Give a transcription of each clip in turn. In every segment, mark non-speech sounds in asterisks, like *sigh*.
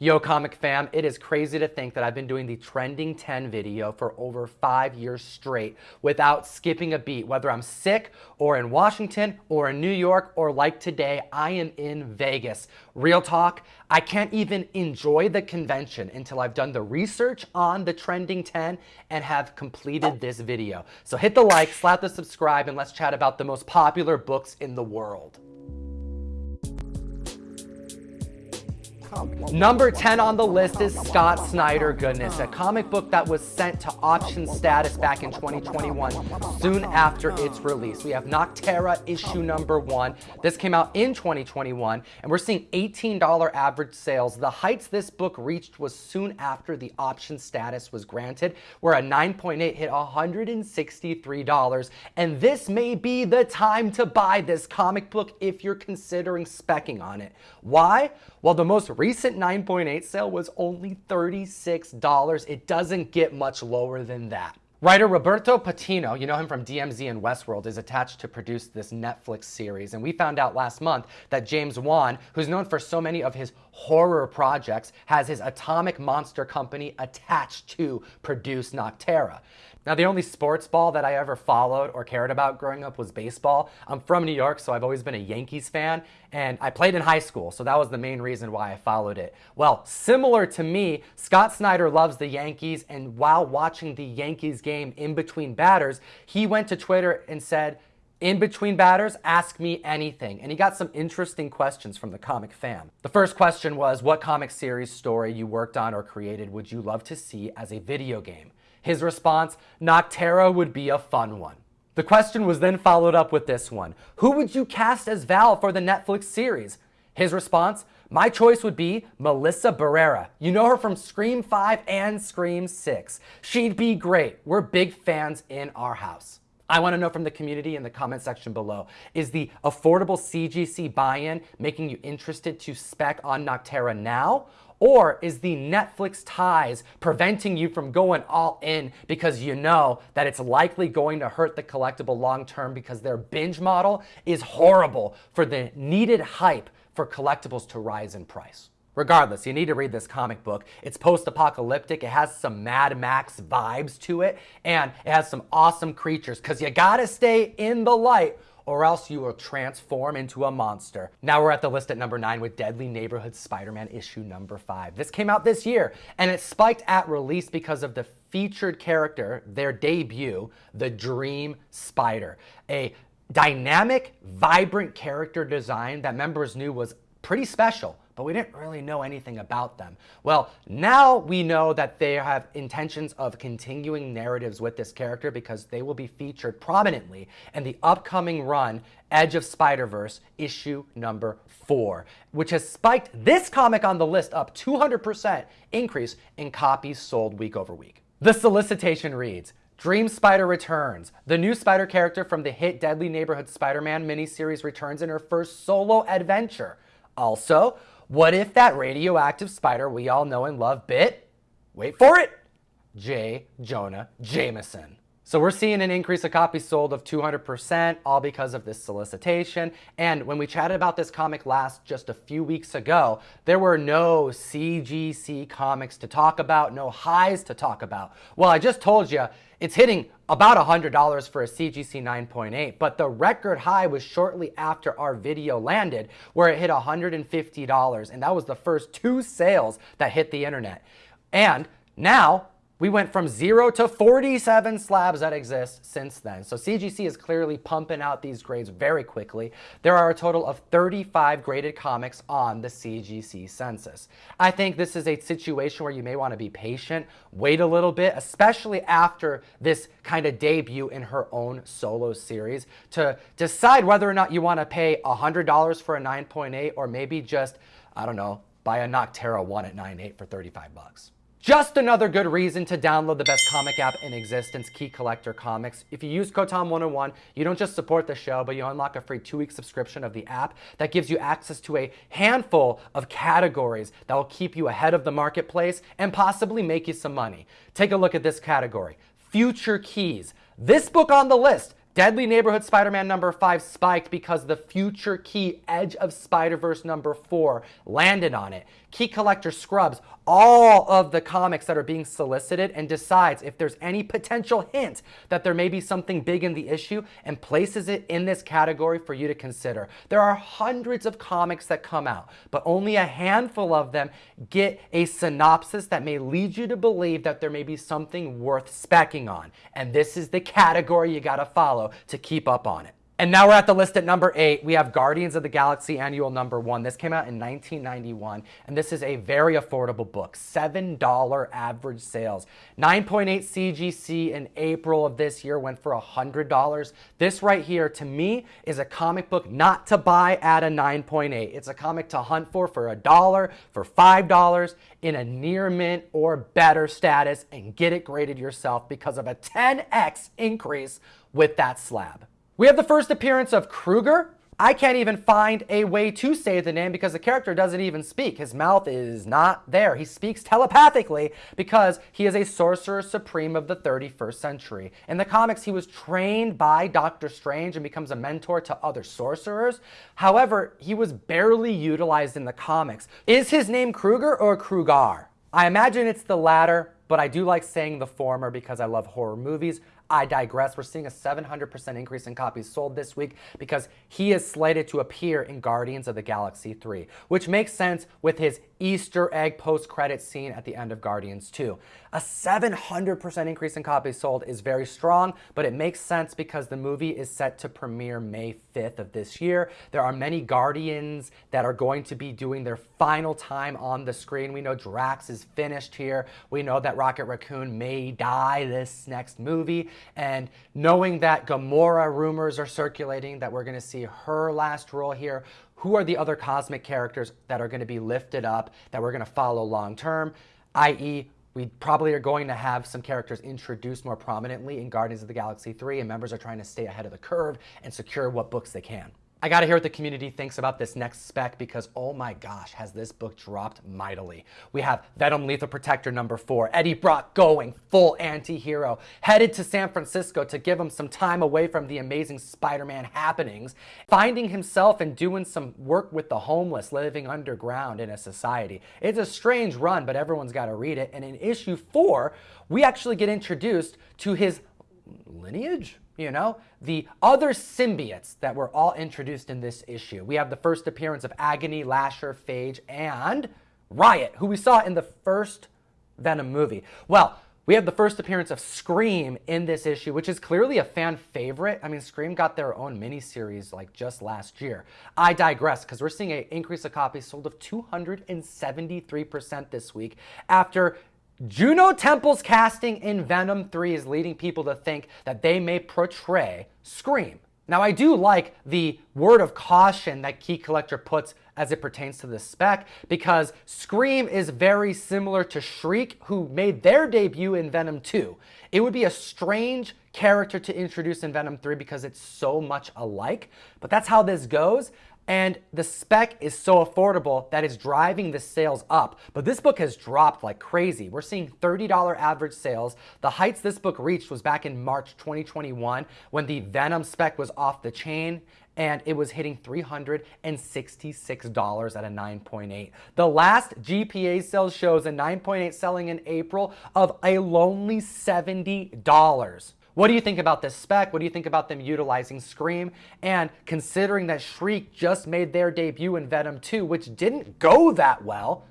Yo comic fam, it is crazy to think that I've been doing the trending 10 video for over five years straight without skipping a beat, whether I'm sick or in Washington or in New York or like today, I am in Vegas. Real talk, I can't even enjoy the convention until I've done the research on the trending 10 and have completed this video. So hit the like, slap the subscribe, and let's chat about the most popular books in the world. Number 10 on the list is Scott Snyder Goodness, a comic book that was sent to option status back in 2021, soon after its release. We have Nocterra issue number one. This came out in 2021, and we're seeing $18 average sales. The heights this book reached was soon after the option status was granted, where a 9.8 hit $163. And this may be the time to buy this comic book if you're considering specking on it. Why? Well, the most recent 9.8 sale was only $36. It doesn't get much lower than that. Writer Roberto Patino, you know him from DMZ and Westworld, is attached to produce this Netflix series. And we found out last month that James Wan, who's known for so many of his horror projects, has his Atomic Monster Company attached to produce Nocterra. Now, the only sports ball that I ever followed or cared about growing up was baseball. I'm from New York, so I've always been a Yankees fan, and I played in high school, so that was the main reason why I followed it. Well, similar to me, Scott Snyder loves the Yankees, and while watching the Yankees game in between batters, he went to Twitter and said, in between batters, ask me anything. And he got some interesting questions from the comic fam. The first question was, what comic series story you worked on or created would you love to see as a video game? His response, Nocterra would be a fun one. The question was then followed up with this one. Who would you cast as Val for the Netflix series? His response, my choice would be Melissa Barrera. You know her from Scream 5 and Scream 6. She'd be great. We're big fans in our house. I want to know from the community in the comment section below, is the affordable CGC buy-in making you interested to spec on Nocterra now? Or is the Netflix ties preventing you from going all in because you know that it's likely going to hurt the collectible long term because their binge model is horrible for the needed hype for collectibles to rise in price? Regardless, you need to read this comic book. It's post-apocalyptic. It has some Mad Max vibes to it, and it has some awesome creatures because you gotta stay in the light or else you will transform into a monster. Now we're at the list at number nine with Deadly Neighborhood Spider-Man issue number five. This came out this year and it spiked at release because of the featured character, their debut, the Dream Spider. A dynamic, vibrant character design that members knew was pretty special but we didn't really know anything about them. Well, now we know that they have intentions of continuing narratives with this character because they will be featured prominently in the upcoming run Edge of Spider-Verse issue number four, which has spiked this comic on the list up 200% increase in copies sold week over week. The solicitation reads, Dream Spider returns. The new Spider character from the hit Deadly Neighborhood Spider-Man miniseries returns in her first solo adventure. Also, what if that radioactive spider we all know and love bit, wait for it, J. Jonah Jameson? So we're seeing an increase of copies sold of 200%, all because of this solicitation. And when we chatted about this comic last just a few weeks ago, there were no CGC comics to talk about, no highs to talk about. Well, I just told you, it's hitting about $100 for a CGC 9.8, but the record high was shortly after our video landed, where it hit $150, and that was the first two sales that hit the internet. And now, we went from zero to 47 slabs that exist since then. So CGC is clearly pumping out these grades very quickly. There are a total of 35 graded comics on the CGC census. I think this is a situation where you may want to be patient, wait a little bit, especially after this kind of debut in her own solo series to decide whether or not you want to pay $100 for a 9.8 or maybe just, I don't know, buy a Nocterra 1 at 9.8 for 35 bucks. Just another good reason to download the best comic app in existence, Key Collector Comics. If you use code TOM101, you don't just support the show, but you unlock a free two-week subscription of the app that gives you access to a handful of categories that will keep you ahead of the marketplace and possibly make you some money. Take a look at this category, Future Keys. This book on the list Deadly Neighborhood Spider-Man number 5 spiked because the future key Edge of Spider-Verse number 4 landed on it. Key Collector scrubs all of the comics that are being solicited and decides if there's any potential hint that there may be something big in the issue and places it in this category for you to consider. There are hundreds of comics that come out, but only a handful of them get a synopsis that may lead you to believe that there may be something worth specking on. And this is the category you gotta follow to keep up on it. And now we're at the list at number eight. We have Guardians of the Galaxy Annual Number One. This came out in 1991, and this is a very affordable book. $7 average sales. 9.8 CGC in April of this year went for $100. This right here, to me, is a comic book not to buy at a 9.8. It's a comic to hunt for for a dollar, for $5, in a near mint or better status, and get it graded yourself because of a 10x increase with that slab. We have the first appearance of Kruger. I can't even find a way to say the name because the character doesn't even speak. His mouth is not there. He speaks telepathically because he is a sorcerer supreme of the 31st century. In the comics, he was trained by Doctor Strange and becomes a mentor to other sorcerers. However, he was barely utilized in the comics. Is his name Kruger or Krugar? I imagine it's the latter, but I do like saying the former because I love horror movies. I digress. We're seeing a 700% increase in copies sold this week because he is slated to appear in Guardians of the Galaxy 3, which makes sense with his Easter egg post-credit scene at the end of Guardians 2. A 700% increase in copies sold is very strong, but it makes sense because the movie is set to premiere May 5th of this year. There are many Guardians that are going to be doing their final time on the screen. We know Drax is finished here. We know that Rocket Raccoon may die this next movie. And knowing that Gamora rumors are circulating that we're going to see her last role here, who are the other cosmic characters that are going to be lifted up that we're going to follow long term, i.e., we probably are going to have some characters introduced more prominently in Guardians of the Galaxy 3, and members are trying to stay ahead of the curve and secure what books they can. I gotta hear what the community thinks about this next spec because oh my gosh, has this book dropped mightily. We have Venom Lethal Protector number four, Eddie Brock going full anti-hero, headed to San Francisco to give him some time away from the amazing Spider-Man happenings, finding himself and doing some work with the homeless living underground in a society. It's a strange run, but everyone's gotta read it. And in issue four, we actually get introduced to his lineage, you know, the other symbiotes that were all introduced in this issue. We have the first appearance of Agony, Lasher, Phage, and Riot, who we saw in the first Venom movie. Well, we have the first appearance of Scream in this issue, which is clearly a fan favorite. I mean, Scream got their own miniseries like just last year. I digress because we're seeing an increase of copies sold of 273% this week after Juno Temple's casting in Venom 3 is leading people to think that they may portray Scream. Now, I do like the word of caution that Key Collector puts as it pertains to the spec because Scream is very similar to Shriek, who made their debut in Venom 2. It would be a strange character to introduce in Venom 3 because it's so much alike, but that's how this goes. And the spec is so affordable that it's driving the sales up. But this book has dropped like crazy. We're seeing $30 average sales. The heights this book reached was back in March 2021 when the Venom spec was off the chain and it was hitting $366 at a 9.8. The last GPA sales shows a 9.8 selling in April of a lonely $70. What do you think about this spec? What do you think about them utilizing Scream? And considering that Shriek just made their debut in Venom 2, which didn't go that well,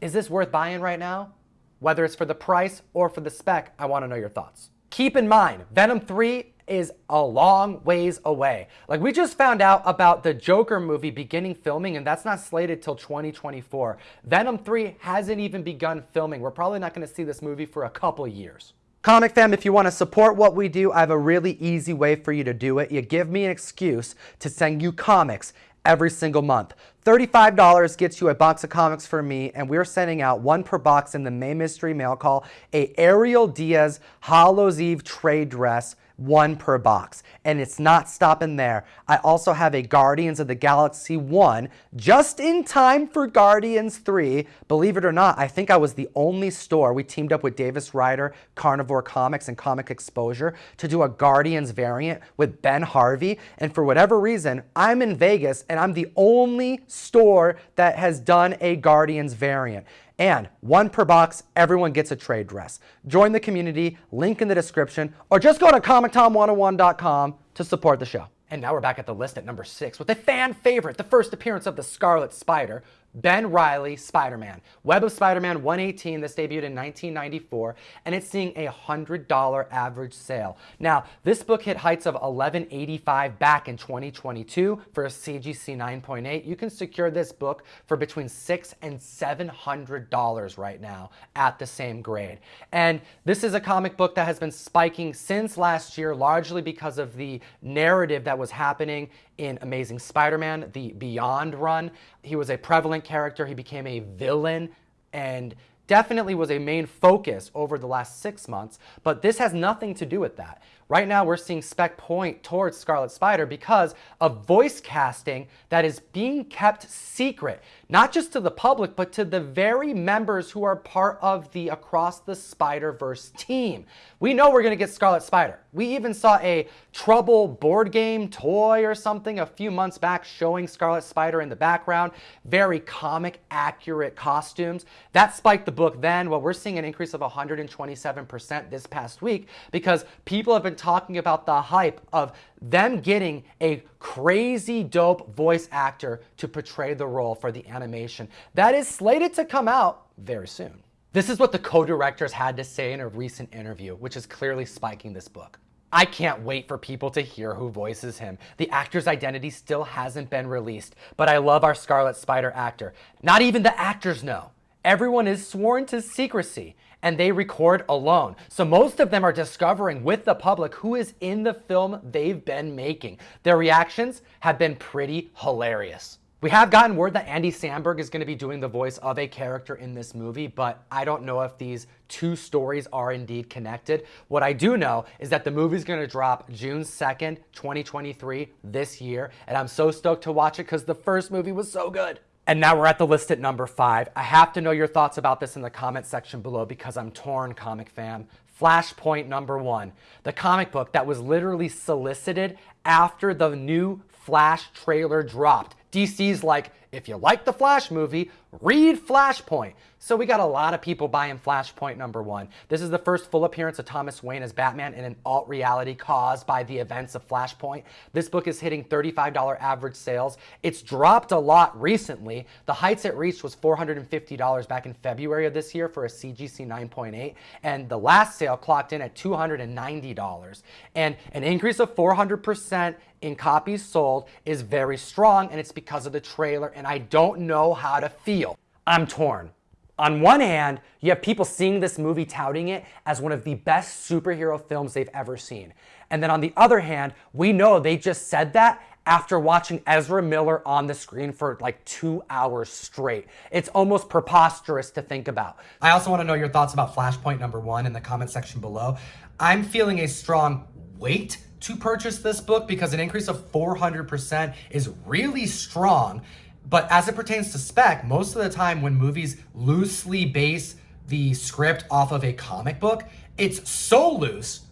is this worth buying right now? Whether it's for the price or for the spec, I want to know your thoughts. Keep in mind, Venom 3 is a long ways away. Like we just found out about the Joker movie beginning filming and that's not slated till 2024. Venom 3 hasn't even begun filming. We're probably not going to see this movie for a couple years. Comic fam, if you want to support what we do, I have a really easy way for you to do it. You give me an excuse to send you comics every single month. $35 gets you a box of comics for me, and we're sending out one per box in the May Mystery Mail Call, a Ariel Diaz Hallows Eve trade dress one per box. And it's not stopping there. I also have a Guardians of the Galaxy 1 just in time for Guardians 3. Believe it or not, I think I was the only store. We teamed up with Davis Ryder, Carnivore Comics, and Comic Exposure to do a Guardians variant with Ben Harvey. And for whatever reason, I'm in Vegas and I'm the only store that has done a Guardians variant. And one per box, everyone gets a trade dress. Join the community, link in the description, or just go to ComicTom101.com to support the show. And now we're back at the list at number six with a fan favorite, the first appearance of the Scarlet Spider, Ben Reilly Spider-Man. Web of Spider-Man 118, this debuted in 1994, and it's seeing a $100 average sale. Now, this book hit heights of 1185 back in 2022 for a CGC 9.8. You can secure this book for between six and $700 right now at the same grade. And this is a comic book that has been spiking since last year, largely because of the narrative that was happening in Amazing Spider-Man, the Beyond run. He was a prevalent character. He became a villain and definitely was a main focus over the last six months, but this has nothing to do with that. Right now, we're seeing spec point towards Scarlet Spider because of voice casting that is being kept secret, not just to the public, but to the very members who are part of the Across the Spider-Verse team. We know we're going to get Scarlet Spider. We even saw a Trouble board game toy or something a few months back showing Scarlet Spider in the background. Very comic accurate costumes. That spiked the book then. Well, we're seeing an increase of 127% this past week because people have been talking about the hype of them getting a crazy dope voice actor to portray the role for the animation. That is slated to come out very soon. This is what the co-directors had to say in a recent interview, which is clearly spiking this book. I can't wait for people to hear who voices him. The actor's identity still hasn't been released, but I love our Scarlet Spider actor. Not even the actors know. Everyone is sworn to secrecy and they record alone. So most of them are discovering with the public who is in the film they've been making. Their reactions have been pretty hilarious. We have gotten word that Andy Samberg is going to be doing the voice of a character in this movie, but I don't know if these two stories are indeed connected. What I do know is that the movie is going to drop June 2nd, 2023, this year, and I'm so stoked to watch it because the first movie was so good. And now we're at the list at number five. I have to know your thoughts about this in the comment section below because I'm torn, comic fam. Flashpoint number one, the comic book that was literally solicited after the new Flash trailer dropped. DC's like, if you like the Flash movie, read Flashpoint. So we got a lot of people buying Flashpoint number one. This is the first full appearance of Thomas Wayne as Batman in an alt reality caused by the events of Flashpoint. This book is hitting $35 average sales. It's dropped a lot recently. The heights it reached was $450 back in February of this year for a CGC 9.8. And the last sale clocked in at $290. And an increase of 400% in copies sold is very strong and it's because of the trailer and I don't know how to feel. I'm torn. On one hand, you have people seeing this movie touting it as one of the best superhero films they've ever seen. And then on the other hand, we know they just said that after watching Ezra Miller on the screen for like two hours straight. It's almost preposterous to think about. I also want to know your thoughts about Flashpoint number one in the comment section below. I'm feeling a strong weight to purchase this book because an increase of 400% is really strong. But as it pertains to spec, most of the time when movies loosely base the script off of a comic book, it's so loose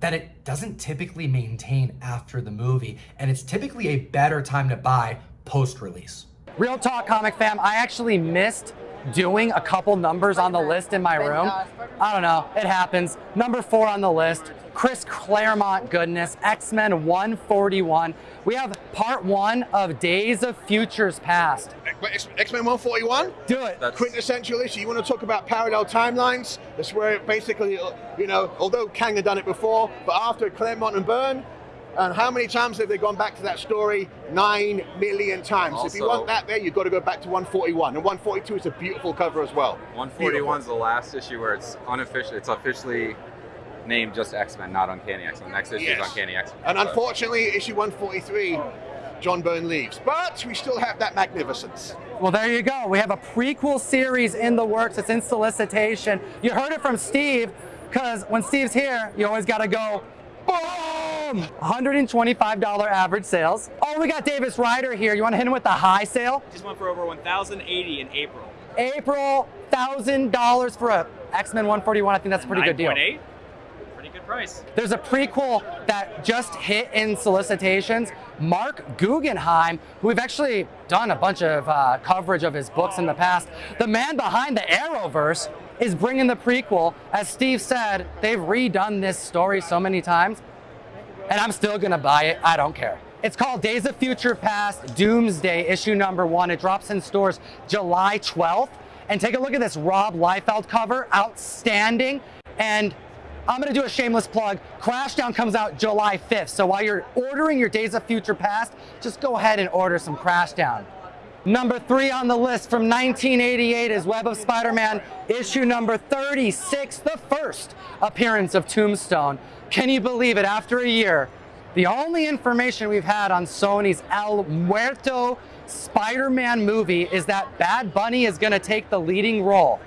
that it doesn't typically maintain after the movie. And it's typically a better time to buy post-release. Real talk, comic fam, I actually missed doing a couple numbers on the list in my room. I don't know, it happens. Number four on the list, Chris Claremont goodness, X-Men 141. We have part one of Days of Futures Past. X-Men 141? Do it. That's... Quintessential issue. You want to talk about parallel timelines? That's where basically, you know, although Kang had done it before, but after Claremont and Byrne, and how many times have they gone back to that story? Nine million times. Also, if you want that there, you've got to go back to 141. And 142 is a beautiful cover as well. 141 is the last issue where it's unofficial. It's officially named just X-Men, not Uncanny X-Men. Next issue yes. is Uncanny X-Men. And unfortunately, issue 143 John Byrne leaves. But we still have that magnificence. Well, there you go. We have a prequel series in the works. It's in solicitation. You heard it from Steve, because when Steve's here, you always got to go, boom! $125 average sales. Oh, we got Davis Ryder here. You want to hit him with the high sale? Just went for over 1,080 in April. April, $1,000 for a X-Men 141. I think that's a pretty good deal. 9.8. Pretty good price. There's a prequel that just hit in solicitations. Marc Guggenheim, who we've actually done a bunch of uh, coverage of his books in the past, the man behind the Arrowverse is bringing the prequel. As Steve said, they've redone this story so many times, and I'm still gonna buy it. I don't care. It's called Days of Future Past Doomsday, issue number one. It drops in stores July 12th. And take a look at this Rob Liefeld cover, outstanding. And I'm gonna do a shameless plug. Crashdown comes out July 5th. So while you're ordering your Days of Future Past, just go ahead and order some Crashdown. Number three on the list from 1988 is Web of Spider-Man, issue number 36, the first appearance of Tombstone. Can you believe it? After a year, the only information we've had on Sony's El Muerto Spider-Man movie is that Bad Bunny is gonna take the leading role,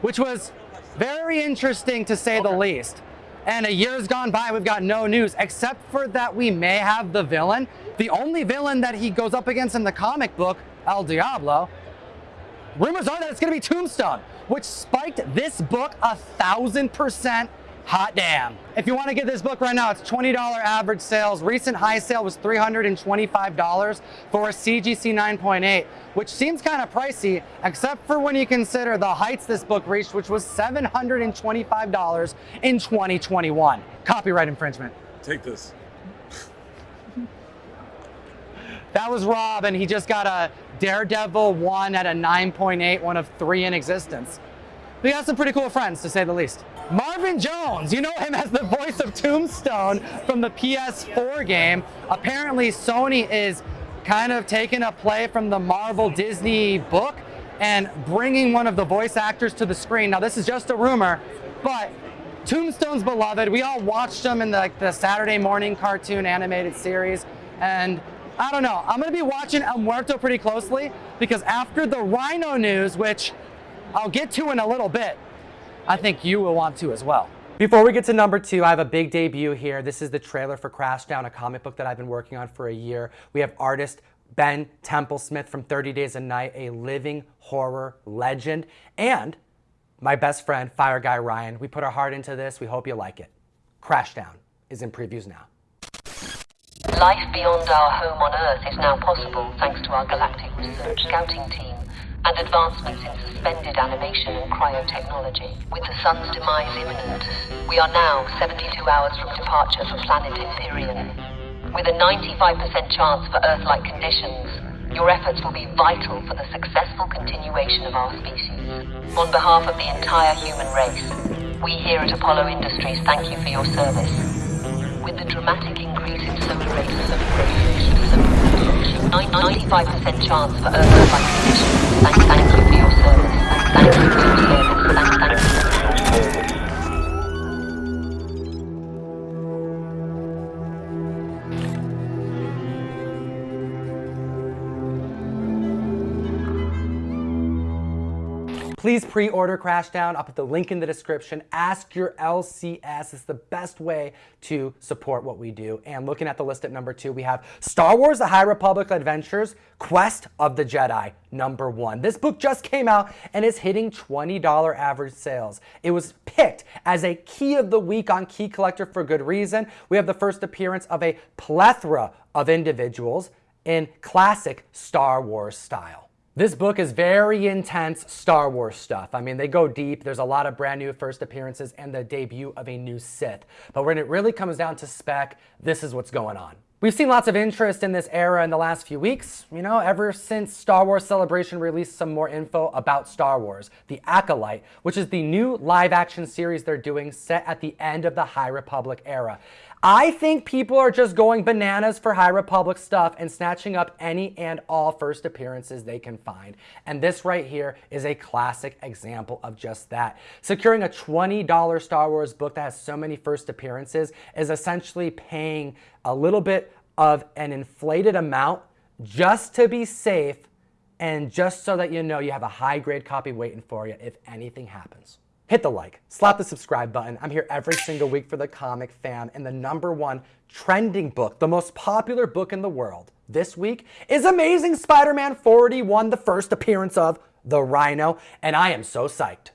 which was very interesting to say the least. And a year's gone by, we've got no news, except for that we may have the villain. The only villain that he goes up against in the comic book, El Diablo, rumors are that it's gonna be Tombstone, which spiked this book a thousand percent Hot damn. If you want to get this book right now, it's $20 average sales. Recent high sale was $325 for a CGC 9.8, which seems kind of pricey, except for when you consider the heights this book reached, which was $725 in 2021. Copyright infringement. Take this. That was Rob, and he just got a Daredevil 1 at a 9.8, one of three in existence. We got some pretty cool friends, to say the least. Marvin Jones, you know him as the voice of Tombstone from the PS4 game. Apparently Sony is kind of taking a play from the Marvel Disney book and bringing one of the voice actors to the screen. Now this is just a rumor, but Tombstone's beloved. We all watched him in the, like, the Saturday morning cartoon animated series. And I don't know, I'm gonna be watching El Muerto pretty closely because after the Rhino news, which I'll get to in a little bit, I think you will want to as well. Before we get to number two, I have a big debut here. This is the trailer for Crashdown, a comic book that I've been working on for a year. We have artist Ben Templesmith from 30 Days of Night, a living horror legend, and my best friend, Fire Guy Ryan. We put our heart into this. We hope you like it. Crashdown is in previews now. Life beyond our home on Earth is now possible thanks to our galactic research scouting team and advancements in suspended animation and cryotechnology. With the sun's demise imminent, we are now 72 hours from departure for planet Empyrean. With a 95% chance for Earth-like conditions, your efforts will be vital for the successful continuation of our species. On behalf of the entire human race, we here at Apollo Industries thank you for your service. With the dramatic increase in solar radiation, 95% chance for Earth-like conditions. Thank, thank you for your service. Thank, you Please pre-order Crashdown. I'll put the link in the description. Ask your LCS. It's the best way to support what we do. And looking at the list at number two, we have Star Wars The High Republic Adventures, Quest of the Jedi, number one. This book just came out and is hitting $20 average sales. It was picked as a key of the week on Key Collector for good reason. We have the first appearance of a plethora of individuals in classic Star Wars style. This book is very intense Star Wars stuff. I mean, they go deep. There's a lot of brand new first appearances and the debut of a new Sith. But when it really comes down to spec, this is what's going on. We've seen lots of interest in this era in the last few weeks, you know, ever since Star Wars Celebration released some more info about Star Wars, The Acolyte, which is the new live action series they're doing set at the end of the High Republic era. I think people are just going bananas for High Republic stuff and snatching up any and all first appearances they can find. And this right here is a classic example of just that. Securing a $20 Star Wars book that has so many first appearances is essentially paying a little bit of an inflated amount just to be safe and just so that you know you have a high grade copy waiting for you if anything happens. Hit the like, slap the subscribe button. I'm here every single week for the comic fam and the number one trending book, the most popular book in the world this week is Amazing Spider-Man 41, the first appearance of the Rhino, and I am so psyched.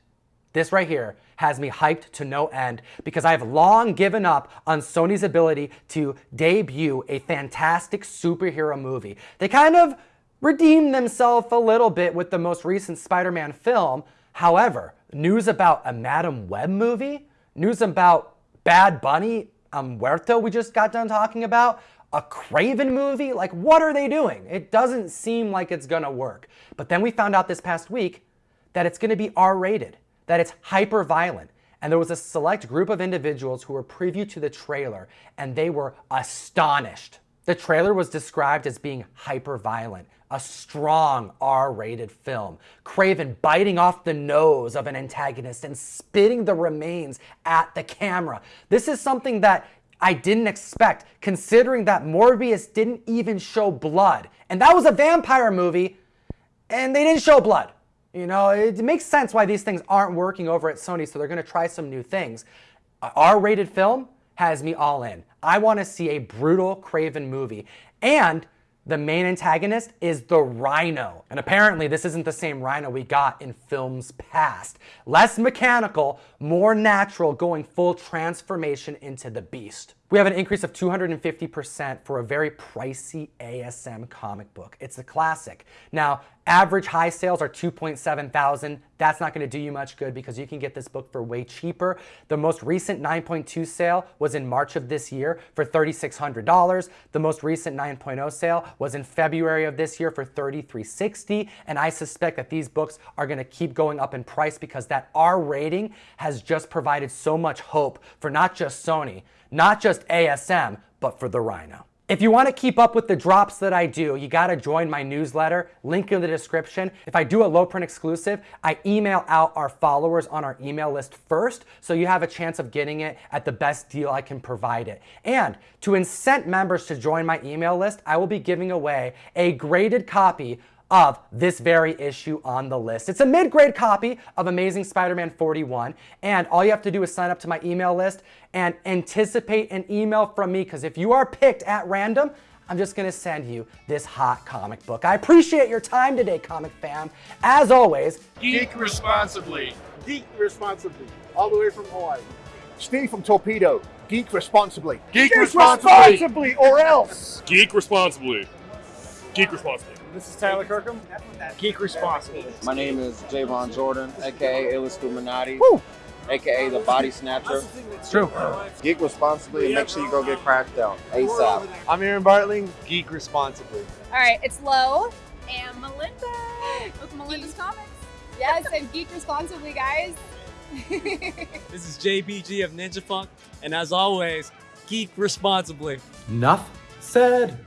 This right here has me hyped to no end because I have long given up on Sony's ability to debut a fantastic superhero movie. They kind of redeemed themselves a little bit with the most recent Spider-Man film. However, news about a Madame Web movie, news about Bad Bunny, um, Muerto we just got done talking about, a Kraven movie? Like, what are they doing? It doesn't seem like it's gonna work. But then we found out this past week that it's gonna be R rated, that it's hyper violent. And there was a select group of individuals who were preview to the trailer and they were astonished. The trailer was described as being hyper violent, a strong R rated film. Kraven biting off the nose of an antagonist and spitting the remains at the camera. This is something that I didn't expect, considering that Morbius didn't even show blood. And that was a vampire movie, and they didn't show blood. You know, it makes sense why these things aren't working over at Sony, so they're gonna try some new things. R-rated film has me all in. I wanna see a brutal Kraven movie. And the main antagonist is the Rhino. And apparently this isn't the same Rhino we got in films past. Less mechanical, more natural, going full transformation into the beast. We have an increase of 250% for a very pricey ASM comic book. It's a classic. Now, average high sales are 2.7 thousand. That's not gonna do you much good because you can get this book for way cheaper. The most recent 9.2 sale was in March of this year for $3,600. The most recent 9.0 sale was in February of this year for 3,360. And I suspect that these books are gonna keep going up in price because that R rating has just provided so much hope for not just Sony, not just ASM, but for the Rhino. If you want to keep up with the drops that I do, you got to join my newsletter, link in the description. If I do a low print exclusive, I email out our followers on our email list first, so you have a chance of getting it at the best deal I can provide it. And to incent members to join my email list, I will be giving away a graded copy of this very issue on the list. It's a mid-grade copy of Amazing Spider-Man 41, and all you have to do is sign up to my email list and anticipate an email from me, because if you are picked at random, I'm just gonna send you this hot comic book. I appreciate your time today, comic fam. As always, Geek responsibly. Geek responsibly, all the way from Hawaii. Steve from Torpedo, geek responsibly. Geek, Geek responsibly. responsibly, or else. Geek responsibly. Geek responsibly. This is Tyler Kirkham. Geek responsibly. My name is Javon Jordan, aka Illuminati, Woo! aka the Body Snatcher. it's true. Geek responsibly and make sure you go get cracked out ASAP. I'm Aaron Bartling. Geek responsibly. All right, it's Lo and Melinda with Melinda's Comics. Yes, and geek responsibly, guys. *laughs* This is JBG of Ninja Funk, and as always, geek responsibly. Enough said.